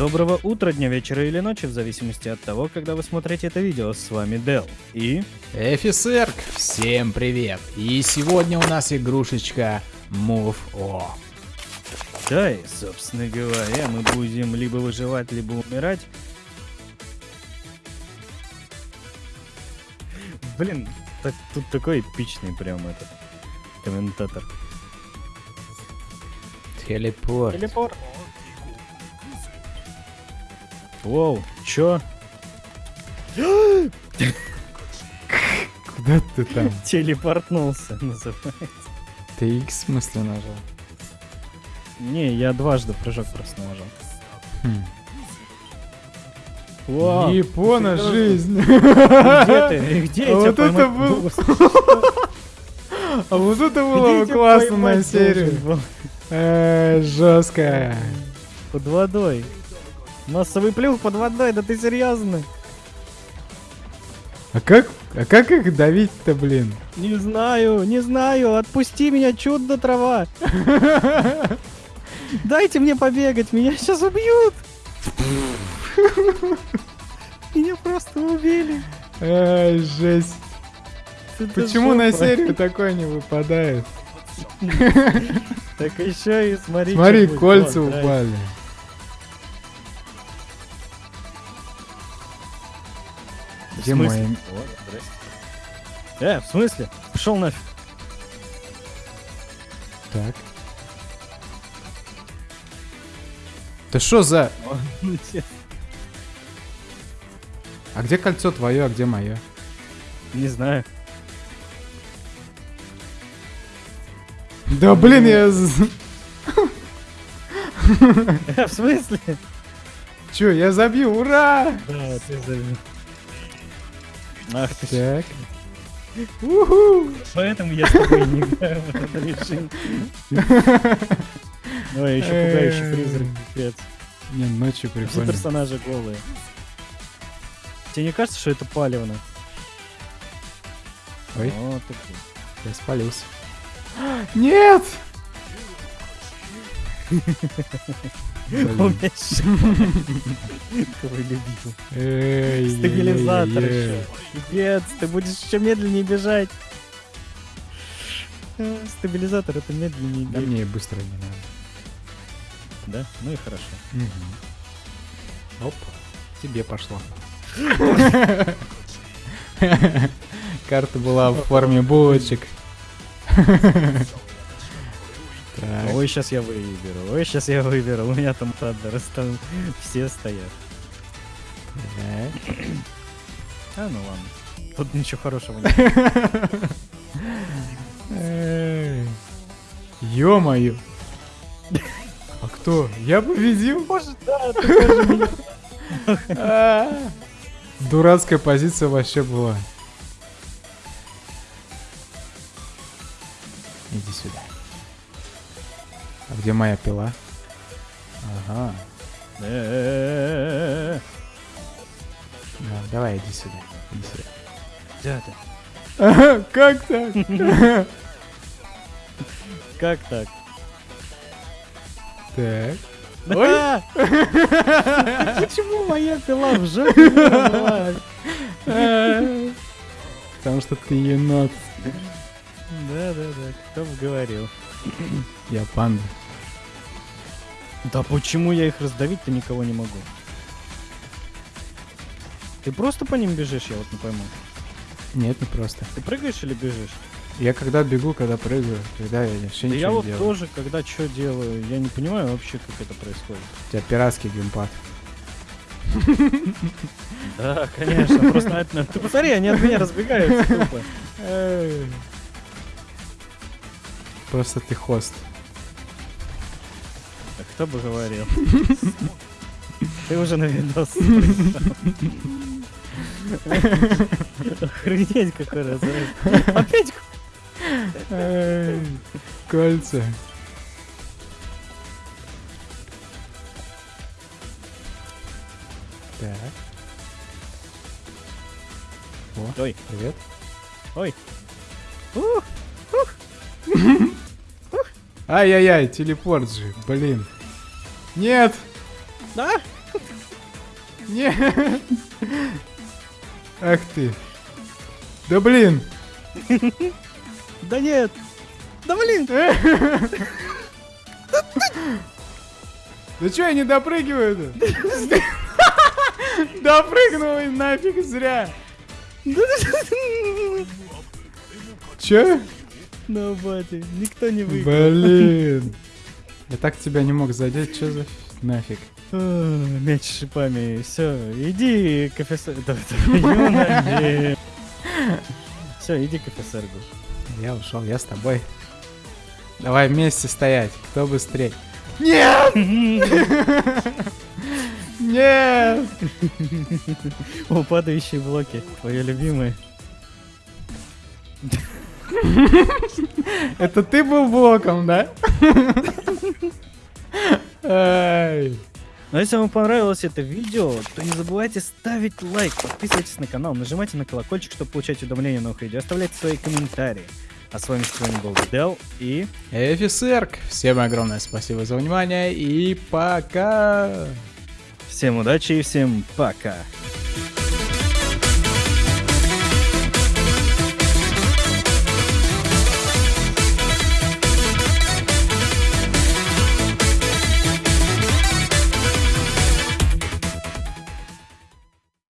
Доброго утра, дня, вечера или ночи, в зависимости от того, когда вы смотрите это видео. С вами Дел. И... Эфисерк, всем привет! И сегодня у нас игрушечка Move O. Да, и, собственно говоря, мы будем либо выживать, либо умирать. Блин, так, тут такой эпичный прям этот комментатор. Телепорт. Телепорт. Воу, чё? Куда ты там? Телепортнулся, называется. Ты X в смысле нажал? Не, я дважды прыжок просто нажал. Хм. Вау, Япона жизнь. Где ты? Где я А вот это был-? А вот это было классно на серию. Э, Жестко. Под водой. Массовый плюх под водой, да ты серьезно? А как, а как их давить-то, блин? Не знаю, не знаю, отпусти меня, чудо трава. Дайте мне побегать, меня сейчас убьют. Меня просто убили. Ай, жесть. Почему на серию такое не выпадает? Так еще и смотри. Смотри, кольца упали. Где мои... Э, в смысле? Пошел нафиг. Так. Да что за... А где кольцо твое, а где мое? Не знаю. Да блин, я... В смысле? Чё, я забью, ура! Да, ты забил. Ах ты. Так. Уху! Поэтому я с тобой не играю в этот режим. Ой, еще пугающий призрак, пипец. Не, ночью Все прикольно. персонажи голые. Тебе не кажется, что это палевно? Ой, Вот такой. я спалился. Нет! Любимый. Эй, Стабилизатор еще. Пипец, ты будешь еще медленнее бежать. Э, Стабилизатор это медленнее Да мне быстро не надо. Да? Ну и хорошо. Оп, тебе пошло. Карта была в форме булочек. Так, Ой, сейчас я выберу. Ой, сейчас я выберу. У меня там Таддерс, там все стоят. так. А, ну ладно. Тут ничего хорошего нет. Ё-моё. А кто? Я победил? Может, да, ты. Дурацкая позиция вообще была. А где моя пила? Ага. Ну, давай, иди сюда. Иди сюда. Где ты? Ага, как так? Как так? Так. А! Почему моя пила в жопе была? Потому что ты енот. Да, да, да, кто бы говорил. Я панда. Да почему я их раздавить-то никого не могу? Ты просто по ним бежишь, я вот не пойму. Нет, не просто. Ты прыгаешь или бежишь? Я когда бегу, когда прыгаю, когда я вообще Да ничего я вот делаю. тоже, когда что делаю, я не понимаю вообще, как это происходит. У тебя пиратский геймпад. Да, конечно, просто это- Ты посмотри, они от меня разбегаются. Просто ты хост. Кто бы говорил? Ты уже на видос. Охренеть, какой разрыв. Опять Кольца. Так. О, Ой, привет. ой. Ух, Ай-яй-яй, телепорт же, блин. Нет! Да? Не. Ах ты. Да блин. Да нет! Да блин! Да что я не допрыгиваю-то? Допрыгнул и нафиг зря. Че? Ну, бати, никто не выиграл. Блин. Я так тебя не мог задеть, что за нафиг? А, Мяч с шипами. Все, иди к Все, иди к. Я ушел, я с тобой. Давай вместе стоять, кто быстрее. Нет! Нет! О, падающие блоки. Твои любимые. Это ты был блоком, да? Но если вам понравилось это видео, то не забывайте ставить лайк, подписывайтесь на канал, нажимайте на колокольчик, чтобы получать уведомления о новых видео, оставляйте свои комментарии. А с вами сегодня был Дел и... Эфисерк, всем огромное спасибо за внимание и пока! Всем удачи и всем пока!